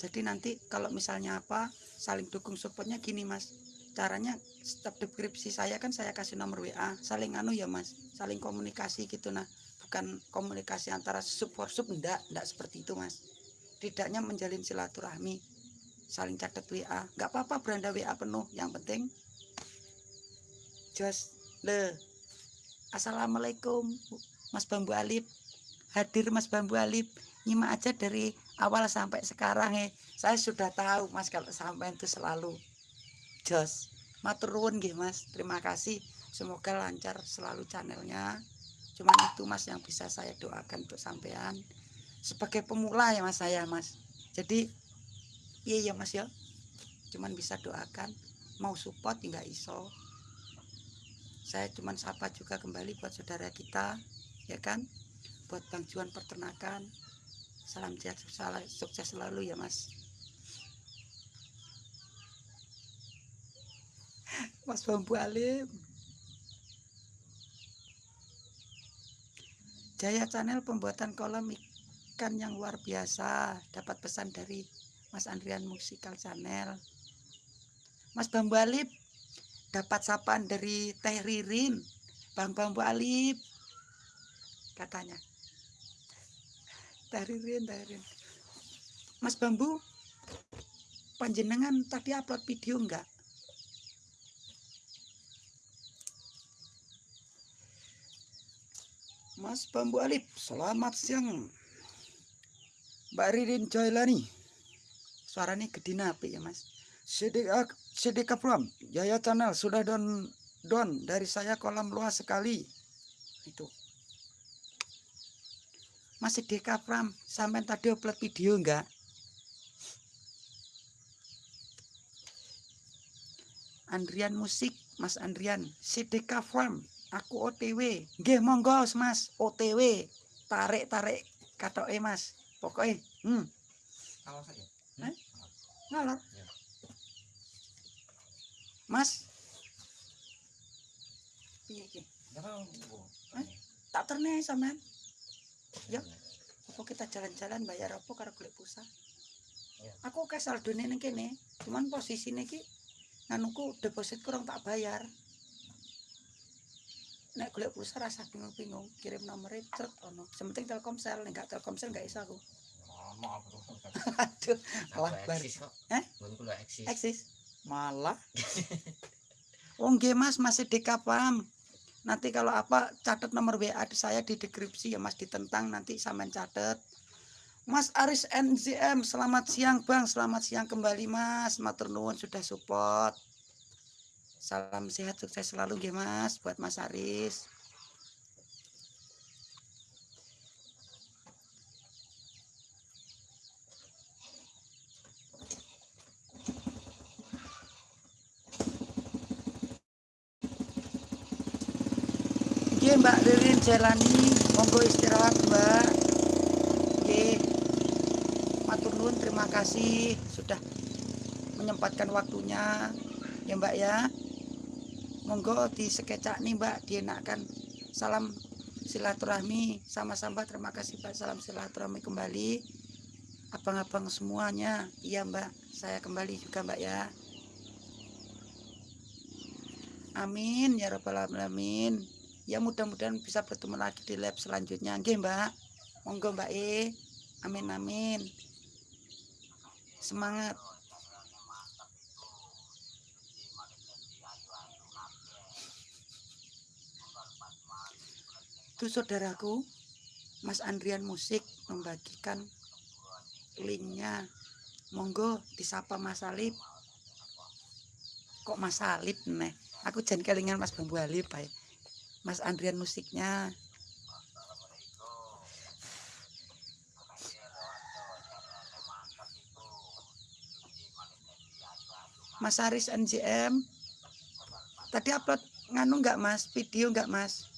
Jadi nanti kalau misalnya apa saling dukung supportnya gini Mas. Caranya setiap deskripsi saya kan saya kasih nomor WA. Saling nganu ya Mas. Saling komunikasi gitu nah. Bukan komunikasi antara support sub enggak, enggak seperti itu Mas. Tidaknya menjalin silaturahmi saling catat WA nggak apa-apa beranda WA penuh. Yang penting jos le. Assalamualaikum Mas Bambu Alip hadir Mas Bambu Alip nyimak aja dari awal sampai sekarang eh. Saya sudah tahu Mas kalau sampai itu selalu jos. Maturun gih Mas. Terima kasih. Semoga lancar selalu channelnya. Cuman itu Mas yang bisa saya doakan untuk sampean. Sebagai pemula ya Mas saya Mas. Jadi iya ya Mas ya. Cuman bisa doakan mau support nggak iso. Saya cuma sapa juga kembali buat saudara kita ya kan? Buat Bang Juan peternakan. Salam sehat sukses selalu ya mas. Mas Bambu Alim. Jaya Channel pembuatan kolam ikan yang luar biasa. Dapat pesan dari Mas Andrian Musikal Channel. Mas Bambu Alip dapat sapaan dari Teh Ririn. Bang Bambu Alip katanya. Teh Ririn Teh Ririn. Mas Bambu panjenengan tadi upload video enggak? Mas Bambu Alip selamat siang. Mbak Ririn Jailani suaranya gede napi ya mas Sedek Sedeka Pram, Jaya Channel sudah don don dari saya kolam luas sekali. Itu. Mas Sedeka Pram, sampai tadi upload video enggak? Andrian Musik, Mas Andrian, Sedeka Pram, aku OTW. Nggih monggo Mas, OTW. Tarik-tarik katoke Mas. Pokoknya, hmm. Ngalor saja. Ngalor. Mas. Piye iki? Eh, tak terne sampean. Ya. Apa kita jalan-jalan bayar apa karo golek pulsa? Aku ke saldo ning kene, cuman posisine iki nganuku deposit kurang tak bayar. Nek golek pulsa rasa bingung-bingung, kirim nomornya cret ono. Sementing Telkomsel, nek gak Telkomsel gak iso aku. Maaf, Aduh, kalah bar. Eh? Eksis. Malah? Wong oh, Mas masih di kapam nanti kalau apa catat nomor WA saya di deskripsi ya Mas ditentang nanti sampean catat. Mas Aris NZM selamat siang Bang. Selamat siang kembali Mas. Matur nuwun sudah support. Salam sehat sukses selalu nggih Mas buat Mas Aris Mbak Ririn Jalani, monggo istirahat Mbak. Oke, matur nuwun terima kasih sudah menyempatkan waktunya ya Mbak ya. Monggo di sekecak nih Mbak dienakkan. Salam silaturahmi sama-sama terima kasih Pak salam silaturahmi kembali. Abang-abang semuanya. Iya Mbak. Saya kembali juga Mbak ya. Amin. Ya rabbal alamin ya mudah-mudahan bisa bertemu lagi di lab selanjutnya. Oke mbak. Monggo mbak E. Amin amin. Semangat. Itu saudaraku Mas Andrian Musik membagikan linknya. Monggo disapa Mas Alip kok Mas Alip nih aku jangan kelingan Mas Bambu Alip ya Mas Andrian musiknya. Mas Aris NJM tadi upload nganu nggak Mas? Video nggak Mas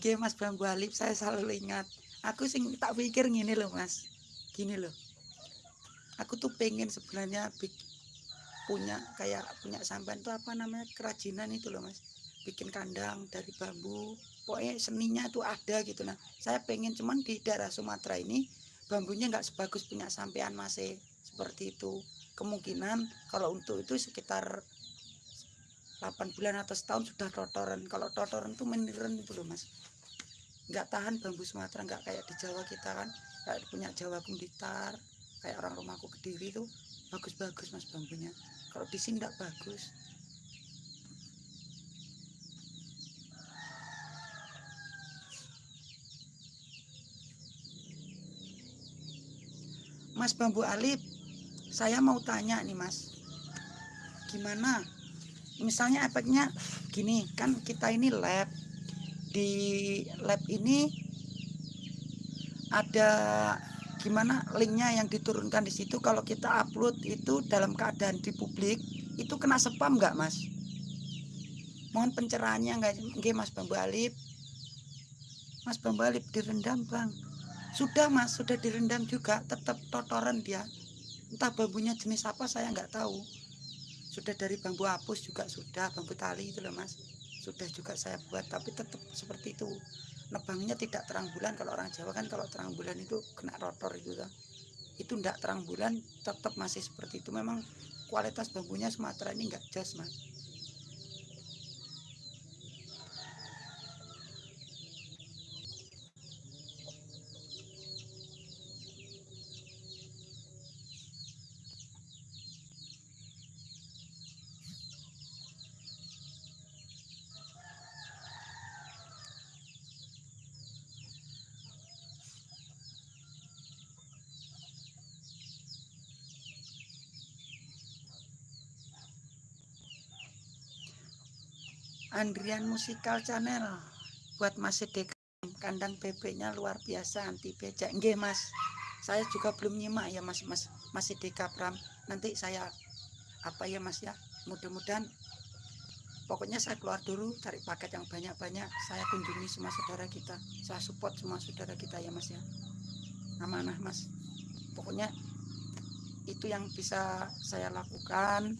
Nggih Mas Bambu Alif saya selalu ingat. Aku sing tak pikir gini loh Mas. Gini loh. Aku tuh pengen sebenarnya punya kayak punya sampan tuh apa namanya kerajinan itu loh Mas. Bikin kandang dari bambu. Pokoknya seninya tuh ada gitu nah. Saya pengen cuman di daerah Sumatera ini bambunya nggak sebagus punya sampean masih seperti itu. Kemungkinan kalau untuk itu sekitar 8 bulan atau setahun sudah totoran kalau totoran itu meniran itu loh mas nggak tahan bambu Sumatera nggak kayak di Jawa kita kan kayak punya Jawa Blitar kayak orang rumahku kediri itu bagus-bagus mas bambunya. Kalau di sini nggak bagus. Mas Bambu Alip saya mau tanya nih mas. Gimana? Misalnya efeknya gini kan kita ini lab di lab ini ada gimana linknya yang diturunkan di situ? Kalau kita upload itu dalam keadaan di publik itu kena spam nggak mas? Mohon pencerahannya nggak nggak mas Bambu mas Bambu direndam bang. Sudah mas sudah direndam juga tetap totoran dia. Entah bambunya jenis apa saya nggak tahu. Sudah dari bambu hapus juga sudah bambu tali itu loh mas sudah juga saya buat tapi tetap seperti itu. Nebangnya tidak terang bulan kalau orang Jawa kan kalau terang bulan itu kena rotor itu kan itu tidak terang bulan tetap masih seperti itu. Memang kualitas bambunya Sumatera ini enggak jas mas Andrian Musikal Channel. Buat Mas Sedek kandang bebeknya luar biasa anti becak. Nggih Mas. Saya juga belum nyimak ya Mas Mas masih Deka Pram nanti saya apa ya Mas ya? Mudah-mudahan pokoknya saya keluar dulu cari paket yang banyak-banyak. Saya kunjungi semua saudara kita. Saya support semua saudara kita ya Mas ya. Amanah Mas. Pokoknya itu yang bisa saya lakukan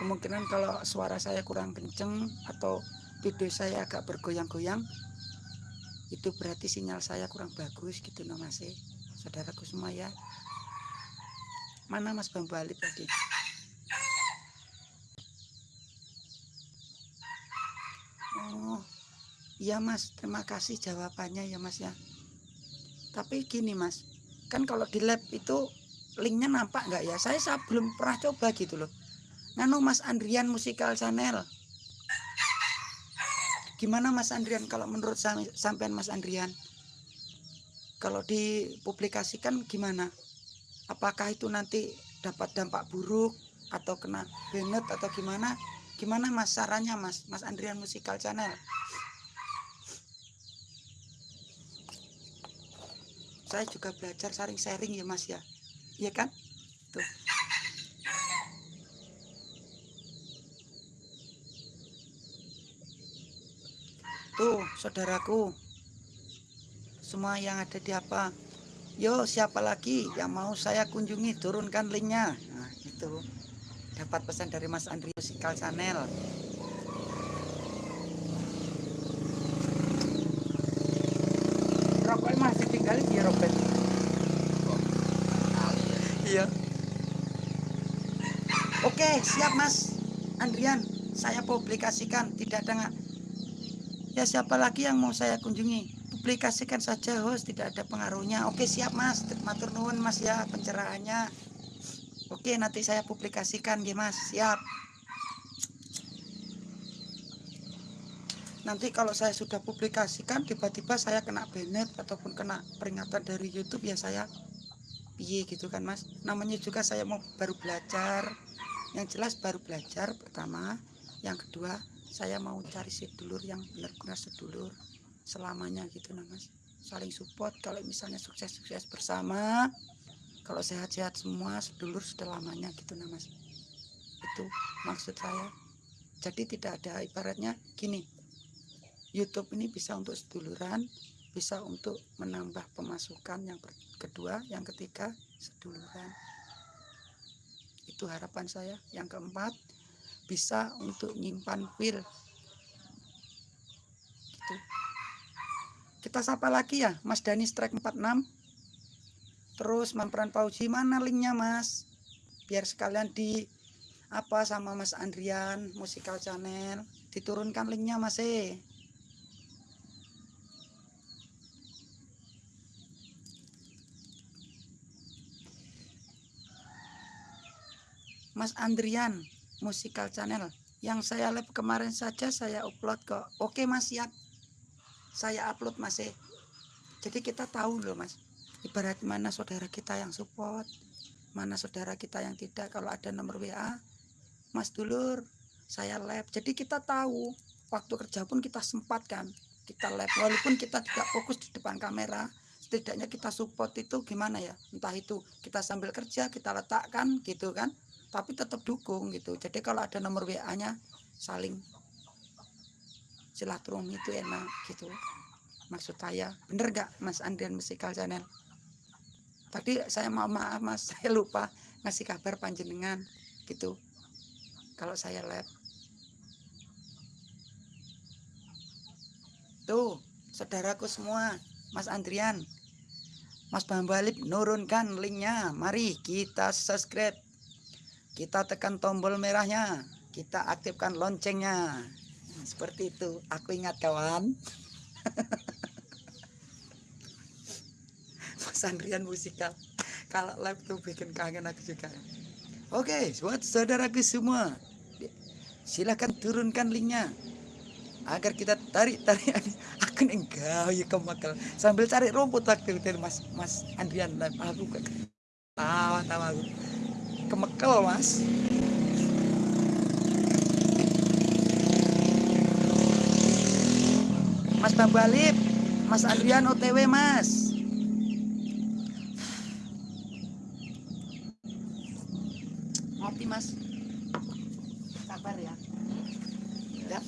kemungkinan kalau suara saya kurang kenceng atau video saya agak bergoyang-goyang itu berarti sinyal saya kurang bagus gitu no mas eh. saudaraku semua ya. Mana mas bambu alip tadi? Oh iya mas. Terima kasih jawabannya ya mas ya. Tapi gini mas. Kan kalau di lab itu linknya nampak nggak ya? Saya, saya belum pernah coba gitu loh Nano Mas Andrian Musikal Channel. Gimana Mas Andrian kalau menurut sampean Mas Andrian? Kalau dipublikasikan gimana? Apakah itu nanti dapat dampak buruk atau kena benet atau gimana gimana mas sarannya mas mas Andrian Musikal Channel saya juga belajar saring sharing ya mas ya iya kan tuh tuh saudaraku. Semua yang ada di apa? Yo siapa lagi yang mau saya kunjungi? Turunkan linknya. Nah itu dapat pesan dari Mas Andri Musikal Channel. Rokok masih tinggal di Robert? Iya. Oke siap Mas Andrian. Saya publikasikan. Tidak ada ya siapa lagi yang mau saya kunjungi? Publikasikan saja host. Tidak ada pengaruhnya. Oke siap mas. Matur nuwun mas ya pencerahannya. Oke nanti saya publikasikan ya mas. Siap. Nanti kalau saya sudah publikasikan tiba-tiba saya kena banned ataupun kena peringatan dari YouTube ya saya piye gitu kan mas? Namanya juga saya mau baru belajar. Yang jelas baru belajar pertama. Yang kedua saya mau cari sedulur yang benar-benar sedulur selamanya gitu nah mas saling support kalau misalnya sukses-sukses bersama kalau sehat-sehat semua sedulur sudah gitu nah mas itu maksud saya jadi tidak ada ibaratnya gini YouTube ini bisa untuk seduluran, bisa untuk menambah pemasukan yang kedua, yang ketiga seduluran. Itu harapan saya. Yang keempat, bisa untuk nyimpan file. Gitu. Kita sapa lagi ya, Mas Dani Strike 46. Terus Mampran Pauji mana linknya Mas? Biar sekalian di apa sama Mas Andrian Musical Channel diturunkan linknya Mas eh. Mas Andrian Musikal Channel. Yang saya live kemarin saja saya upload kok oke mas siap. Saya upload masih eh. jadi kita tahu loh mas ibarat mana saudara kita yang support mana saudara kita yang tidak. Kalau ada nomor WA mas dulur saya live. Jadi kita tahu waktu kerja pun kita sempatkan kita live. Walaupun kita tidak fokus di depan kamera setidaknya kita support itu gimana ya? Entah itu kita sambil kerja kita letakkan gitu kan tapi tetap dukung gitu. Jadi kalau ada nomor WA nya saling silaturahmi itu enak gitu. Maksud saya bener gak Mas Andrian Musikal Channel? Tadi saya mau maaf Mas. Saya lupa ngasih kabar panjenengan gitu. Kalau saya live tuh saudaraku semua Mas Andrian. Mas Bambalip nurunkan linknya. Mari kita subscribe kita tekan tombol merahnya. Kita aktifkan loncengnya. Nah, seperti itu. Aku ingat kawan. Mas Andrian musikal kalau live tuh bikin kangen aku juga. Oke buat saudaraku semua silahkan turunkan linknya agar kita tarik tarik aku enggak ya kemakal sambil cari rumput waktu itu mas mas Andrian. Aku tawa tawa aku kemekel mas. Mas Bang Balip Mas Adrian OTW mas. Ngopi mas. Sabar ya. Ya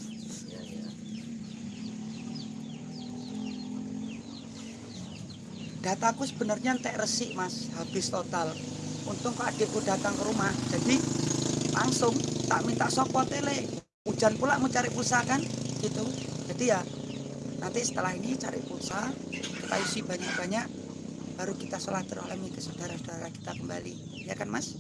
dataku sebenarnya entek resik mas. Habis total untung kok adikku datang ke rumah. Jadi langsung tak minta sopo tele. Hujan pula mau cari pulsa kan? Gitu. Jadi ya nanti setelah ini cari pulsa kita isi banyak-banyak baru kita sholat teralami ke saudara-saudara kita kembali. Ya kan mas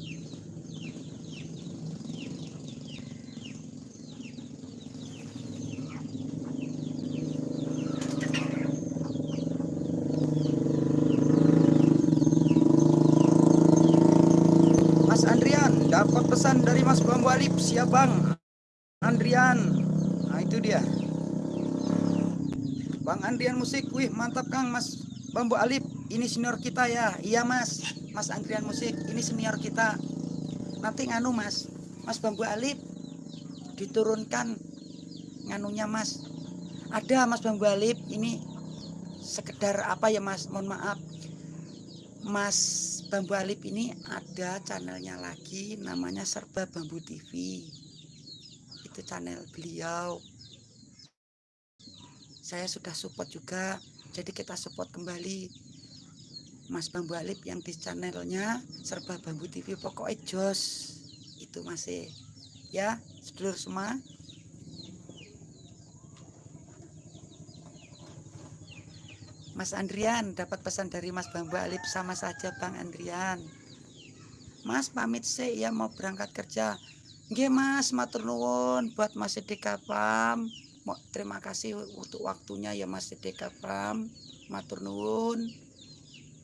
dapat pesan dari Mas Bambu Alip siap Bang. Andrian. Nah itu dia. Bang Andrian musik. Wih mantap Kang. Mas Bambu Alip ini senior kita ya. Iya Mas. Mas Andrian musik ini senior kita. Nanti nganu Mas. Mas Bambu Alip diturunkan nganunya Mas. Ada Mas Bambu Alip ini sekedar apa ya Mas? Mohon maaf. Mas Bambu Alip ini ada channelnya lagi namanya Serba Bambu TV itu channel beliau. Saya sudah support juga jadi kita support kembali Mas Bambu Alip yang di channelnya Serba Bambu TV pokoknya jos itu masih ya sedulur semua Mas Andrian dapat pesan dari Mas Bambu Alip sama saja Bang Andrian. Mas pamit sih ya mau berangkat kerja. Nggih Mas, matur nuwun buat Mas Sidika Pam. Terima kasih untuk waktunya ya Mas Sidika Pam. Matur nuwun.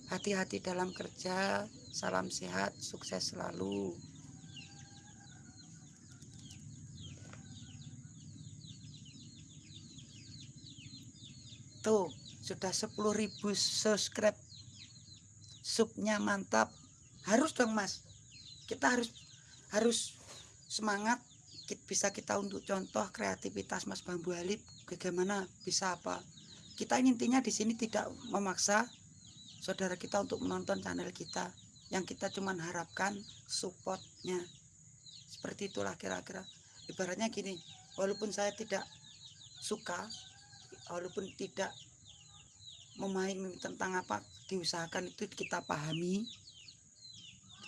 Hati-hati dalam kerja. Salam sehat, sukses selalu. Tuh, sudah 10.000 subscribe. Subnya mantap. Harus dong mas. Kita harus harus semangat bisa kita untuk contoh kreativitas Mas Bambu Alip bagaimana bisa apa. Kita intinya di sini tidak memaksa saudara kita untuk menonton channel kita. Yang kita cuman harapkan supportnya. Seperti itulah kira-kira. Ibaratnya gini walaupun saya tidak suka walaupun tidak memahami tentang apa diusahakan itu kita pahami.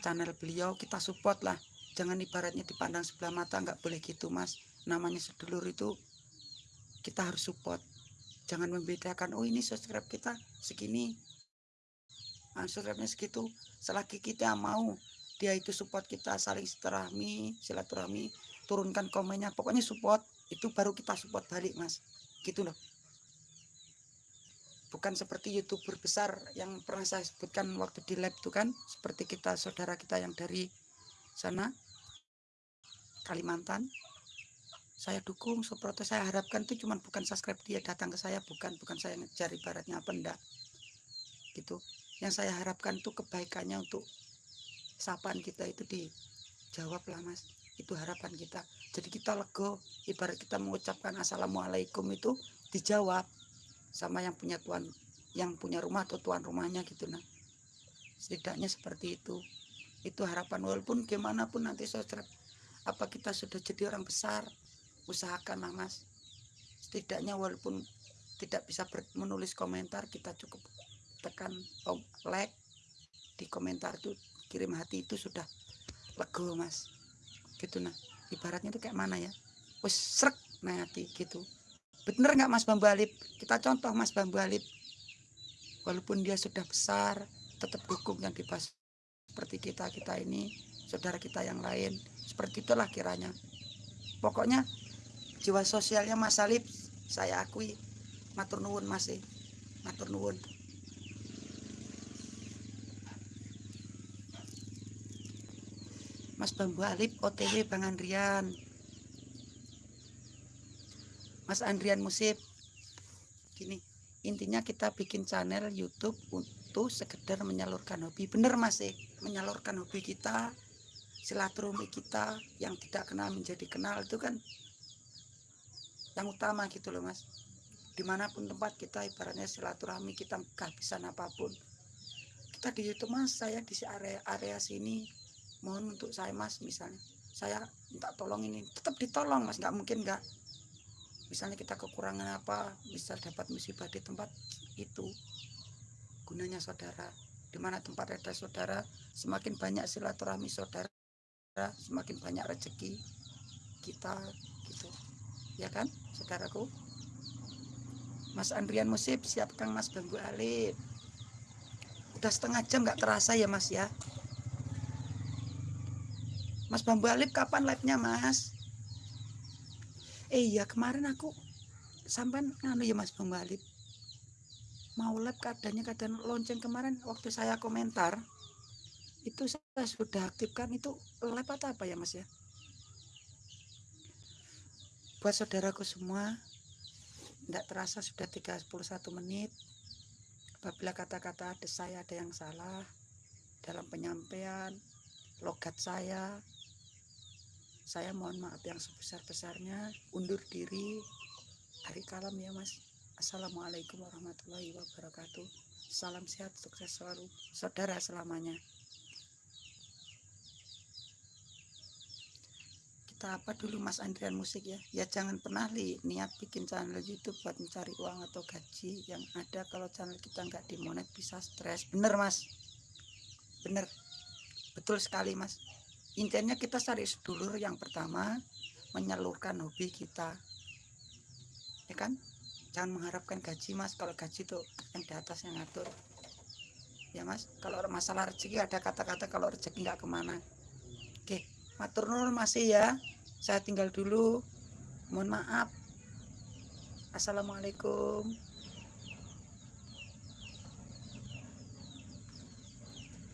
Channel beliau kita support lah. Jangan ibaratnya dipandang sebelah mata nggak boleh gitu mas. Namanya sedulur itu kita harus support. Jangan membedakan oh ini subscribe kita segini nah, subscribe-nya segitu. Selagi kita mau dia itu support kita saling silaturahmi silaturahmi turunkan komennya pokoknya support. Itu baru kita support balik mas. Gitu loh bukan seperti youtuber besar yang pernah saya sebutkan waktu di lab itu kan seperti kita saudara kita yang dari sana Kalimantan. Saya dukung seperti saya harapkan itu cuma bukan subscribe dia datang ke saya bukan bukan saya ngejar ibaratnya apa enggak gitu. Yang saya harapkan itu kebaikannya untuk sapaan kita itu dijawab lah mas. Itu harapan kita. Jadi kita lego ibarat kita mengucapkan assalamualaikum itu dijawab sama yang punya tuan yang punya rumah atau tuan rumahnya gitu nah setidaknya seperti itu. Itu harapan. Walaupun gimana pun nanti saudara apa kita sudah jadi orang besar usahakan lah mas. Setidaknya walaupun tidak bisa menulis komentar kita cukup tekan like di komentar itu kirim hati itu sudah lego mas. Gitu nah ibaratnya itu kayak mana ya? Wes srek nah gitu Bener nggak Mas Bambu Alip? Kita contoh Mas Bambu Alip. Walaupun dia sudah besar, tetap dukung yang dibahas seperti kita kita ini, saudara kita yang lain. Seperti itulah kiranya. Pokoknya jiwa sosialnya Mas Alip saya akui matur nuwun masih matur nuwun. Mas Bambu Alip OTW Bang Andrian Mas Andrian Musib. Gini intinya kita bikin channel YouTube untuk sekedar menyalurkan hobi. Bener mas eh? Menyalurkan hobi kita silaturahmi kita yang tidak kenal menjadi kenal itu kan yang utama gitu loh mas. Di mana pun tempat kita ibaratnya silaturahmi kita kehabisan apa pun. Kita di YouTube mas saya di area area sini. Mohon untuk saya mas misalnya. Saya minta tolong ini. Tetap ditolong mas. Nggak mungkin nggak misalnya kita kekurangan apa bisa dapat musibah di tempat itu gunanya saudara. Di mana tempat ada saudara semakin banyak silaturahmi saudara semakin banyak rezeki kita gitu. Ya kan saudaraku? Mas Andrian Musib siapkan Mas Bambu Alif. Udah setengah jam nggak terasa ya Mas ya? Mas Bambu Alif kapan live-nya Mas eh iya kemarin aku sampai nganu ya mas pembalip mau lab keadaannya keadaan lonceng kemarin waktu saya komentar itu saya sudah aktifkan itu lab atau apa ya mas ya? Buat saudaraku semua tidak terasa sudah 31 menit apabila kata-kata ada saya ada yang salah dalam penyampaian logat saya saya mohon maaf yang sebesar-besarnya. Undur diri. Hari kalam ya mas. Assalamualaikum warahmatullahi wabarakatuh. Salam sehat sukses selalu saudara selamanya. Kita apa dulu Mas Andrian Musik ya? Ya jangan pernah li niat bikin channel YouTube buat mencari uang atau gaji yang ada. Kalau channel kita nggak dimonet bisa stres. Bener Mas. Bener. Betul sekali Mas intinya kita cari sedulur yang pertama menyalurkan hobi kita. Ya kan? Jangan mengharapkan gaji Mas. Kalau gaji tuh yang di atas yang ngatur. Ya Mas. Kalau masalah rezeki ada kata-kata kalau rezeki nggak ke mana. Oke matur nuwun masih ya. Saya tinggal dulu. Mohon maaf. Assalamualaikum